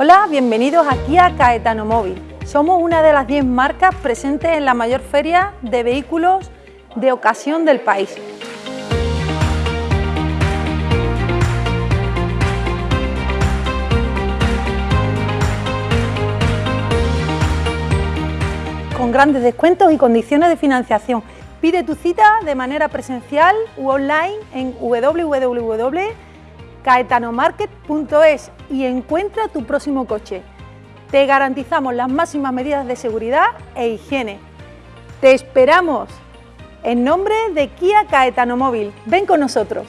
Hola, bienvenidos aquí a Caetano Móvil. Somos una de las 10 marcas presentes en la mayor feria de vehículos de ocasión del país. Con grandes descuentos y condiciones de financiación. Pide tu cita de manera presencial u online en www.caetanomarket.es y encuentra tu próximo coche. Te garantizamos las máximas medidas de seguridad e higiene. ¡Te esperamos! En nombre de Kia Caetano Móvil, ven con nosotros.